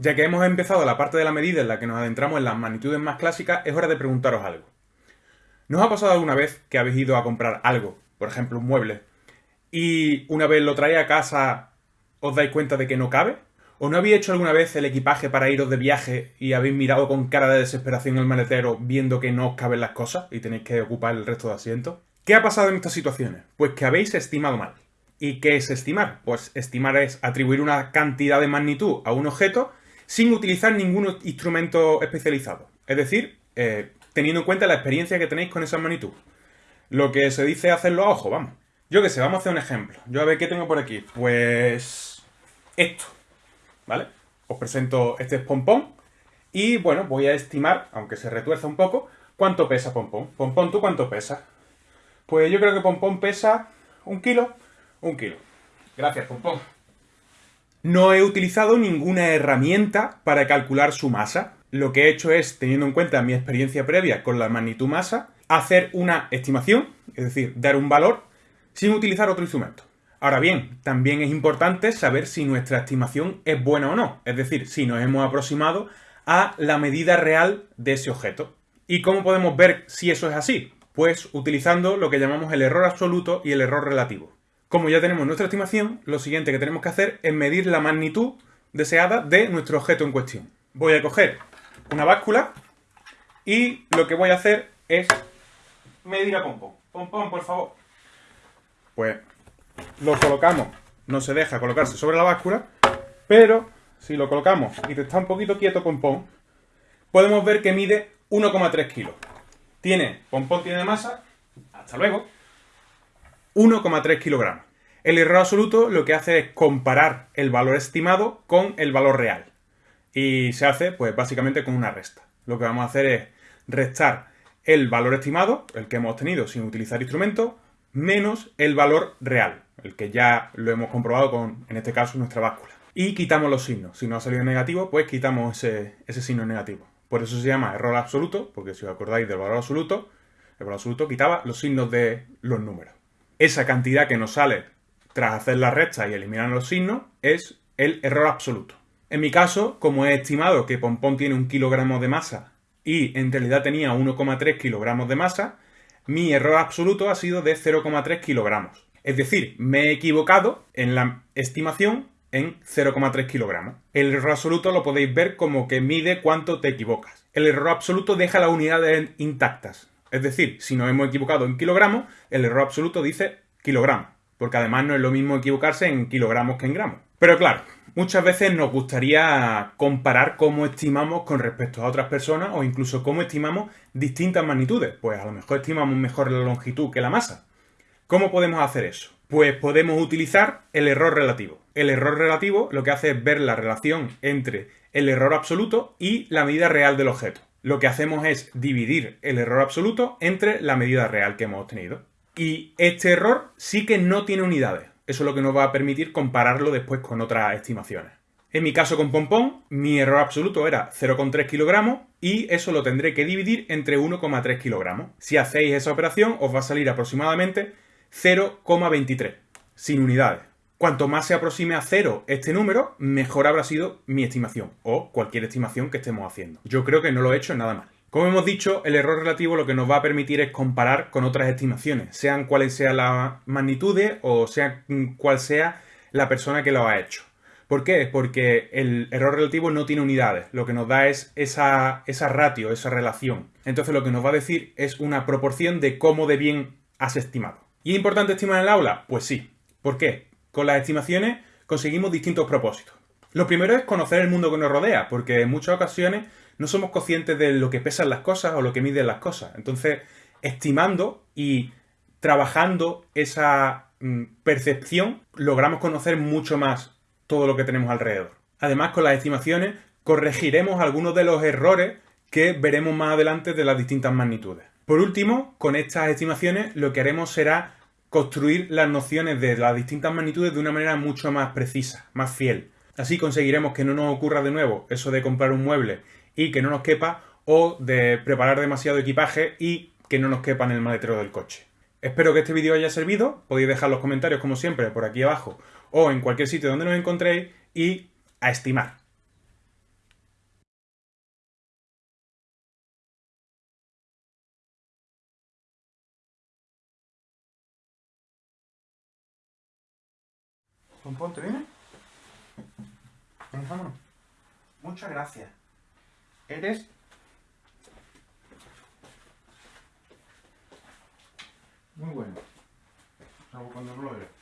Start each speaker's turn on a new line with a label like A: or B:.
A: Ya que hemos empezado la parte de la medida en la que nos adentramos en las magnitudes más clásicas, es hora de preguntaros algo. ¿Nos ha pasado alguna vez que habéis ido a comprar algo, por ejemplo un mueble, y una vez lo traéis a casa os dais cuenta de que no cabe? ¿O no habéis hecho alguna vez el equipaje para iros de viaje y habéis mirado con cara de desesperación el maletero viendo que no os caben las cosas y tenéis que ocupar el resto de asientos? ¿Qué ha pasado en estas situaciones? Pues que habéis estimado mal. ¿Y qué es estimar? Pues estimar es atribuir una cantidad de magnitud a un objeto sin utilizar ningún instrumento especializado. Es decir, eh, teniendo en cuenta la experiencia que tenéis con esa magnitud. Lo que se dice hacerlo a ojo, vamos. Yo que sé, vamos a hacer un ejemplo. Yo a ver qué tengo por aquí. Pues... esto. ¿vale? Os presento este pompón y, bueno, voy a estimar, aunque se retuerza un poco, cuánto pesa pompón. Pompón, ¿tú cuánto pesa? Pues yo creo que pompón pesa un kilo, un kilo. Gracias, pompón. No he utilizado ninguna herramienta para calcular su masa. Lo que he hecho es, teniendo en cuenta mi experiencia previa con la magnitud masa, hacer una estimación, es decir, dar un valor, sin utilizar otro instrumento. Ahora bien, también es importante saber si nuestra estimación es buena o no, es decir, si nos hemos aproximado a la medida real de ese objeto. ¿Y cómo podemos ver si eso es así? Pues utilizando lo que llamamos el error absoluto y el error relativo. Como ya tenemos nuestra estimación, lo siguiente que tenemos que hacer es medir la magnitud deseada de nuestro objeto en cuestión. Voy a coger una báscula y lo que voy a hacer es medir a pompón. Pompón, por favor. Pues lo colocamos, no se deja colocarse sobre la báscula, pero si lo colocamos y te está un poquito quieto Pompón, podemos ver que mide 1,3 kilos. Tiene, Pompón tiene masa, hasta luego, 1,3 kilogramos. El error absoluto lo que hace es comparar el valor estimado con el valor real. Y se hace, pues básicamente con una resta. Lo que vamos a hacer es restar el valor estimado, el que hemos obtenido sin utilizar instrumentos, menos el valor real el que ya lo hemos comprobado con, en este caso, nuestra báscula. Y quitamos los signos. Si no ha salido negativo, pues quitamos ese signo negativo. Por eso se llama error absoluto, porque si os acordáis del valor absoluto, el valor absoluto quitaba los signos de los números. Esa cantidad que nos sale tras hacer la recta y eliminar los signos es el error absoluto. En mi caso, como he estimado que Pompón tiene un kilogramo de masa y en realidad tenía 1,3 kilogramos de masa, mi error absoluto ha sido de 0,3 kilogramos. Es decir, me he equivocado en la estimación en 0,3 kilogramos. El error absoluto lo podéis ver como que mide cuánto te equivocas. El error absoluto deja las unidades intactas. Es decir, si nos hemos equivocado en kilogramos, el error absoluto dice kilogramos. Porque además no es lo mismo equivocarse en kilogramos que en gramos. Pero claro, muchas veces nos gustaría comparar cómo estimamos con respecto a otras personas o incluso cómo estimamos distintas magnitudes. Pues a lo mejor estimamos mejor la longitud que la masa. ¿Cómo podemos hacer eso? Pues podemos utilizar el error relativo. El error relativo lo que hace es ver la relación entre el error absoluto y la medida real del objeto. Lo que hacemos es dividir el error absoluto entre la medida real que hemos obtenido. Y este error sí que no tiene unidades. Eso es lo que nos va a permitir compararlo después con otras estimaciones. En mi caso con Pompón, mi error absoluto era 0,3 kilogramos y eso lo tendré que dividir entre 1,3 kilogramos. Si hacéis esa operación os va a salir aproximadamente 0,23, sin unidades. Cuanto más se aproxime a cero este número, mejor habrá sido mi estimación, o cualquier estimación que estemos haciendo. Yo creo que no lo he hecho nada mal. Como hemos dicho, el error relativo lo que nos va a permitir es comparar con otras estimaciones, sean cuales sean las magnitudes o sea cual sea la persona que lo ha hecho. ¿Por qué? Porque el error relativo no tiene unidades, lo que nos da es esa, esa ratio, esa relación. Entonces lo que nos va a decir es una proporción de cómo de bien has estimado. ¿Y es importante estimar en el aula? Pues sí. ¿Por qué? Con las estimaciones conseguimos distintos propósitos. Lo primero es conocer el mundo que nos rodea, porque en muchas ocasiones no somos conscientes de lo que pesan las cosas o lo que miden las cosas. Entonces, estimando y trabajando esa mm, percepción, logramos conocer mucho más todo lo que tenemos alrededor. Además, con las estimaciones corregiremos algunos de los errores que veremos más adelante de las distintas magnitudes. Por último, con estas estimaciones lo que haremos será construir las nociones de las distintas magnitudes de una manera mucho más precisa, más fiel. Así conseguiremos que no nos ocurra de nuevo eso de comprar un mueble y que no nos quepa o de preparar demasiado equipaje y que no nos quepa en el maletero del coche. Espero que este vídeo haya servido, podéis dejar los comentarios como siempre por aquí abajo o en cualquier sitio donde nos encontréis y a estimar. Pompón, ¿te viene? Muchas gracias. Eres... Muy bueno. Salvo cuando no lo eres.